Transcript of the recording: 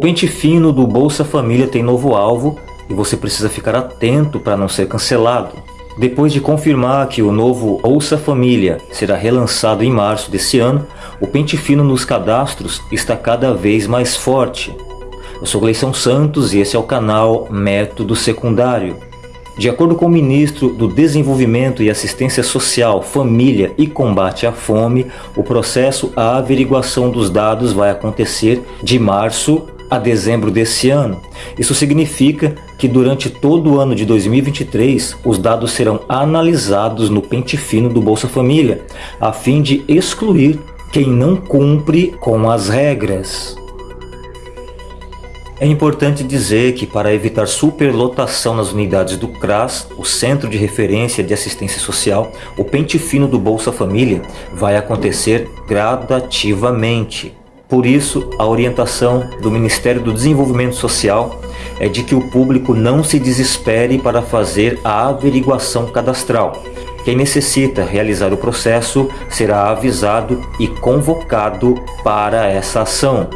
O pente fino do Bolsa Família tem novo alvo e você precisa ficar atento para não ser cancelado. Depois de confirmar que o novo Bolsa Família será relançado em março desse ano, o pente fino nos cadastros está cada vez mais forte. Eu sou Gleison Santos e esse é o canal Método Secundário. De acordo com o ministro do Desenvolvimento e Assistência Social, Família e Combate à Fome, o processo a averiguação dos dados vai acontecer de março a dezembro desse ano. Isso significa que durante todo o ano de 2023, os dados serão analisados no pente fino do Bolsa Família, a fim de excluir quem não cumpre com as regras. É importante dizer que para evitar superlotação nas unidades do CRAS, o Centro de Referência de Assistência Social, o pente fino do Bolsa Família vai acontecer gradativamente. Por isso, a orientação do Ministério do Desenvolvimento Social é de que o público não se desespere para fazer a averiguação cadastral. Quem necessita realizar o processo será avisado e convocado para essa ação.